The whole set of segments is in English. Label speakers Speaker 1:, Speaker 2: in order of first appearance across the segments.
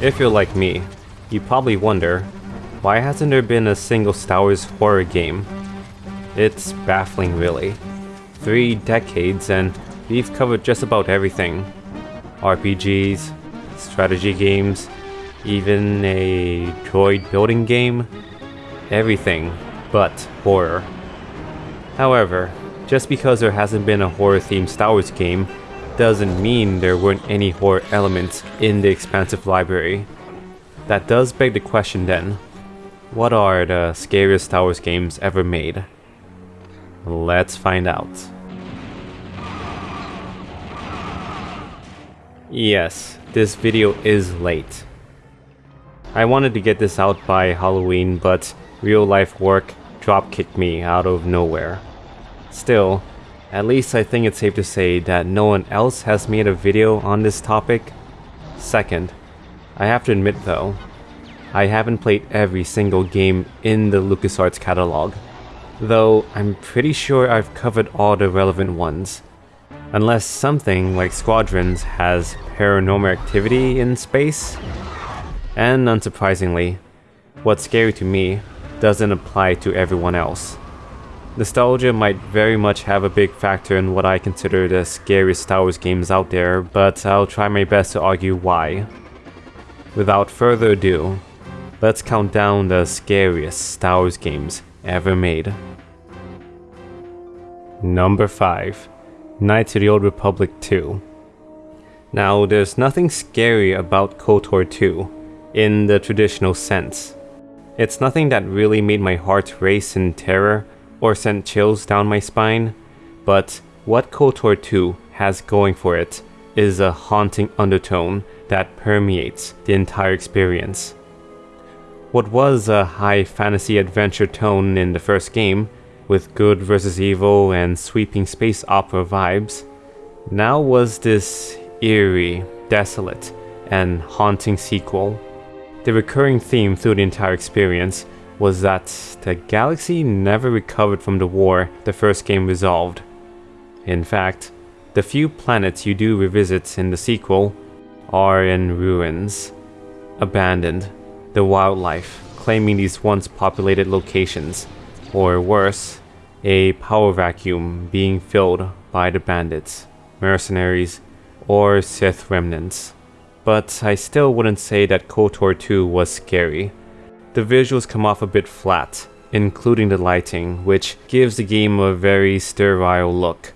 Speaker 1: If you're like me, you probably wonder, why hasn't there been a single Star Wars horror game? It's baffling really. Three decades and we've covered just about everything. RPGs, strategy games, even a droid building game. Everything but horror. However, just because there hasn't been a horror-themed Star Wars game doesn't mean there weren't any horror elements in the expansive library. That does beg the question then, what are the scariest Star Wars games ever made? Let's find out. Yes, this video is late. I wanted to get this out by Halloween, but real life work drop-kicked me out of nowhere. Still, at least I think it's safe to say that no one else has made a video on this topic. Second, I have to admit though, I haven't played every single game in the LucasArts catalog, though I'm pretty sure I've covered all the relevant ones. Unless something like Squadrons has paranormal activity in space. And unsurprisingly, what's scary to me doesn't apply to everyone else. Nostalgia might very much have a big factor in what I consider the scariest Star Wars games out there, but I'll try my best to argue why. Without further ado, let's count down the scariest Star Wars games ever made. Number 5 Knights of the Old Republic 2 Now, there's nothing scary about KOTOR 2, in the traditional sense. It's nothing that really made my heart race in terror or sent chills down my spine, but what KOTOR 2 has going for it is a haunting undertone that permeates the entire experience. What was a high fantasy adventure tone in the first game, with good versus evil and sweeping space opera vibes, now was this eerie, desolate, and haunting sequel. The recurring theme through the entire experience was that the galaxy never recovered from the war the first game resolved. In fact, the few planets you do revisit in the sequel are in ruins, abandoned, the wildlife claiming these once populated locations, or worse, a power vacuum being filled by the bandits, mercenaries, or Sith remnants. But I still wouldn't say that KOTOR 2 was scary. The visuals come off a bit flat, including the lighting, which gives the game a very sterile look.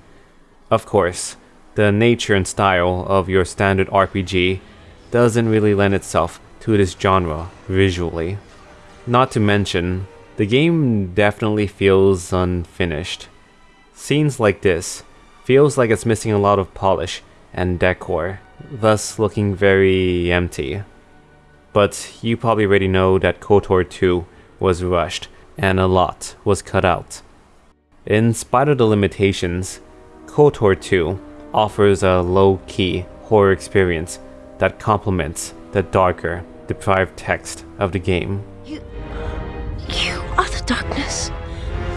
Speaker 1: Of course, the nature and style of your standard RPG doesn't really lend itself to this genre visually. Not to mention, the game definitely feels unfinished. Scenes like this feels like it's missing a lot of polish and decor, thus looking very empty. But you probably already know that KOTOR 2 was rushed and a lot was cut out. In spite of the limitations, KOTOR 2 offers a low-key horror experience that complements the darker, deprived text of the game.
Speaker 2: You, you are the darkness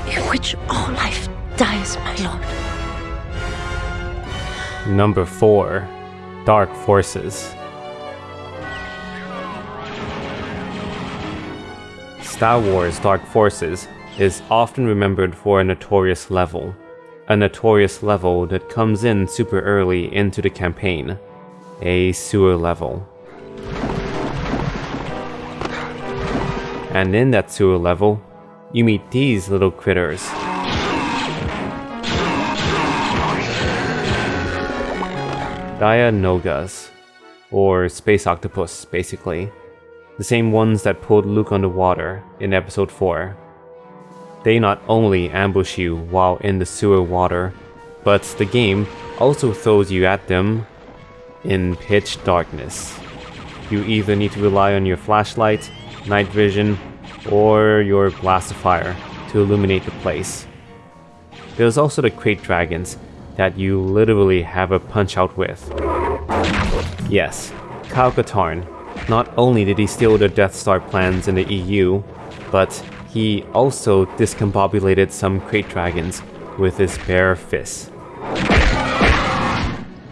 Speaker 2: in which all life dies, my lord.
Speaker 1: Number 4 Dark Forces Star Wars Dark Forces is often remembered for a notorious level. A notorious level that comes in super early into the campaign. A sewer level. And in that sewer level, you meet these little critters. Dianogas, or space octopus basically the same ones that pulled Luke underwater in episode 4. They not only ambush you while in the sewer water, but the game also throws you at them in pitch darkness. You either need to rely on your flashlight, night vision, or your blast of fire to illuminate the place. There's also the krayt dragons that you literally have a punch out with. Yes, Kyle Katarn not only did he steal the Death Star plans in the EU, but he also discombobulated some krayt dragons with his bare fists.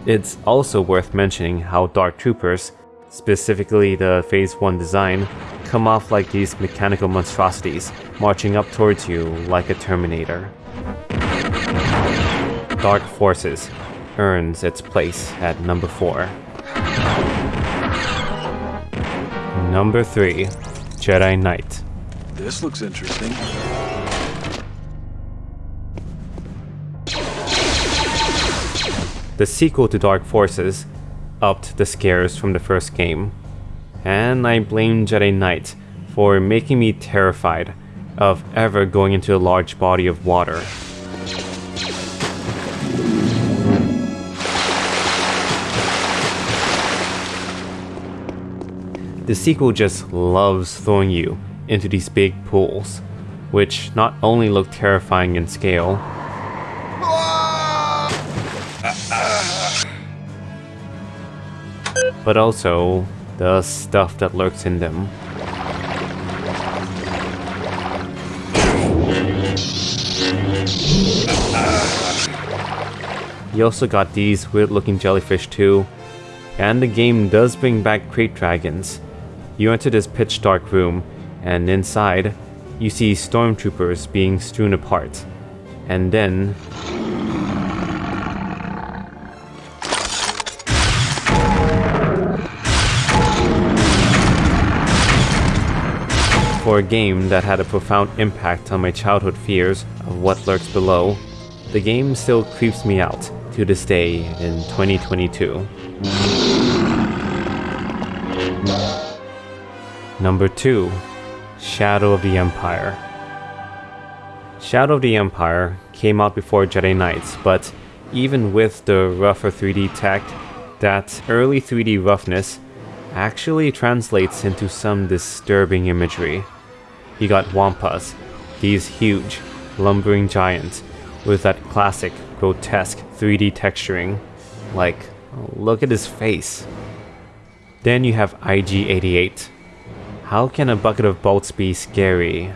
Speaker 1: It's also worth mentioning how Dark Troopers, specifically the Phase 1 design, come off like these mechanical monstrosities, marching up towards you like a Terminator. Dark Forces earns its place at number 4. Number 3, Jedi Knight.
Speaker 3: This looks interesting.
Speaker 1: The sequel to Dark Forces upped the scares from the first game, and I blame Jedi Knight for making me terrified of ever going into a large body of water. The sequel just loves throwing you into these big pools, which not only look terrifying in scale, but also the stuff that lurks in them. You also got these weird looking jellyfish too, and the game does bring back krayt dragons, you enter this pitch dark room, and inside, you see stormtroopers being strewn apart. And then... For a game that had a profound impact on my childhood fears of what lurks below, the game still creeps me out to this day in 2022. Number 2. Shadow of the Empire. Shadow of the Empire came out before Jedi Knights, but even with the rougher 3D tech, that early 3D roughness actually translates into some disturbing imagery. You got Wampas, these huge, lumbering giants with that classic, grotesque 3D texturing. Like, look at his face. Then you have IG-88, how can a bucket of bolts be scary?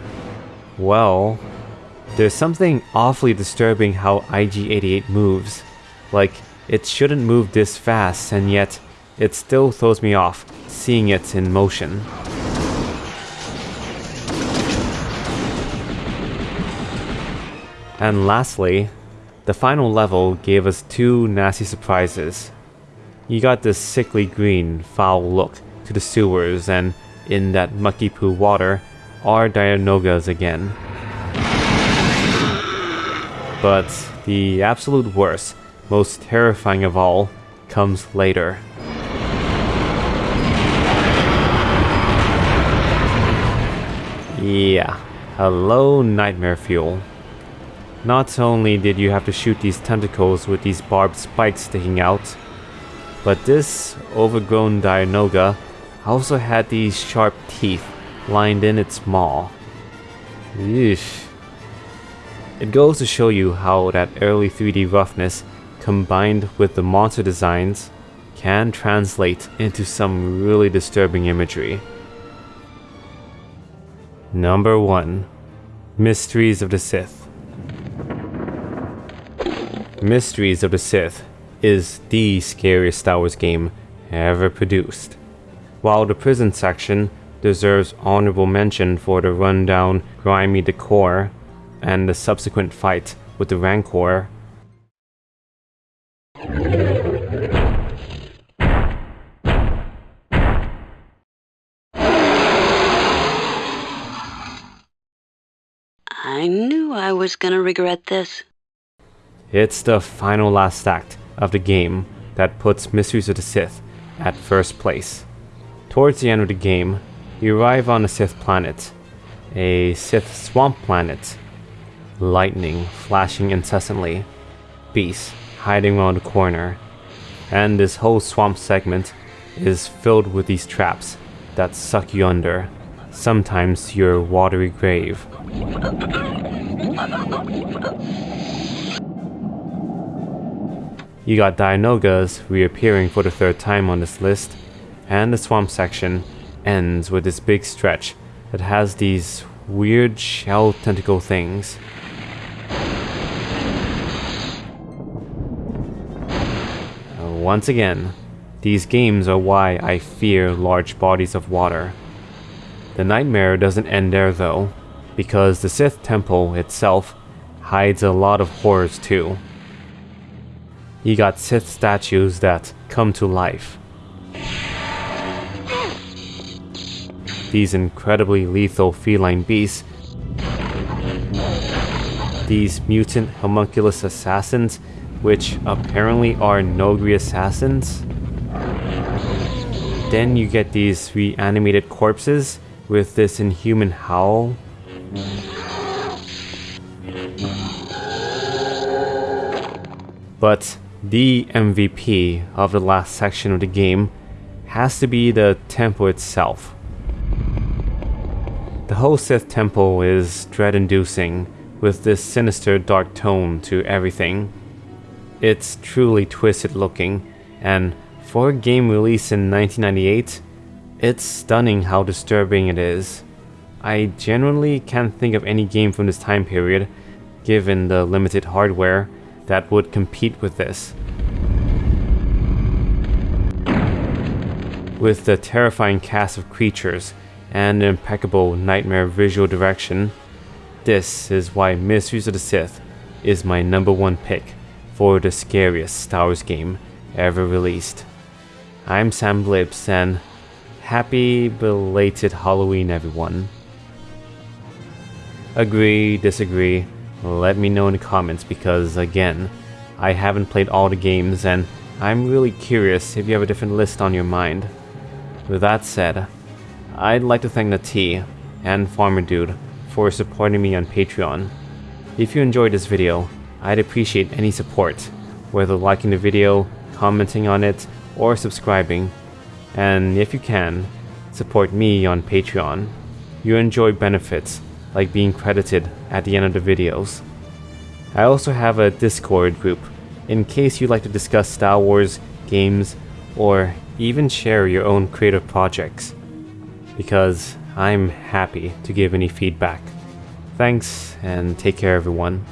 Speaker 1: Well, there's something awfully disturbing how IG-88 moves. Like, it shouldn't move this fast, and yet it still throws me off seeing it in motion. And lastly, the final level gave us two nasty surprises. You got this sickly green, foul look to the sewers and in that mucky poo water are Dianogas again. But the absolute worst, most terrifying of all, comes later. Yeah, hello Nightmare Fuel. Not only did you have to shoot these tentacles with these barbed spikes sticking out, but this overgrown Dianoga also had these sharp teeth lined in its maw. Eesh. It goes to show you how that early 3D roughness combined with the monster designs can translate into some really disturbing imagery. Number 1 Mysteries of the Sith Mysteries of the Sith is the scariest Star Wars game ever produced while the prison section deserves honorable mention for the rundown, grimy decor and the subsequent fight with the Rancor.
Speaker 2: I knew I was gonna regret this.
Speaker 1: It's the final last act of the game that puts Mysteries of the Sith at first place. Towards the end of the game, you arrive on a Sith planet, a Sith swamp planet. Lightning flashing incessantly, beasts hiding around the corner, and this whole swamp segment is filled with these traps that suck you under, sometimes your watery grave. You got Dianogas reappearing for the third time on this list, and the swamp section ends with this big stretch that has these weird shell tentacle things. Uh, once again, These games are why I fear large bodies of water. The nightmare doesn't end there though, because the Sith Temple itself hides a lot of horrors too. You got Sith statues that come to life. These incredibly lethal feline beasts. These mutant homunculus assassins, which apparently are Noghri assassins. Then you get these reanimated corpses with this inhuman howl. But the MVP of the last section of the game has to be the temple itself. The whole Sith temple is dread-inducing, with this sinister dark tone to everything. It's truly twisted looking, and for a game released in 1998, it's stunning how disturbing it is. I genuinely can't think of any game from this time period, given the limited hardware, that would compete with this. With the terrifying cast of creatures and impeccable nightmare visual direction, this is why Mysteries of the Sith is my number one pick for the scariest Star Wars game ever released. I'm Sam Blips and Happy belated Halloween, everyone. Agree, disagree, let me know in the comments because, again, I haven't played all the games and I'm really curious if you have a different list on your mind. With that said, I'd like to thank T and Farmer Dude for supporting me on Patreon. If you enjoyed this video, I'd appreciate any support, whether liking the video, commenting on it, or subscribing and if you can, support me on Patreon. You enjoy benefits like being credited at the end of the videos. I also have a Discord group in case you'd like to discuss Star Wars, games, or even share your own creative projects. Because I'm happy to give any feedback. Thanks and take care everyone.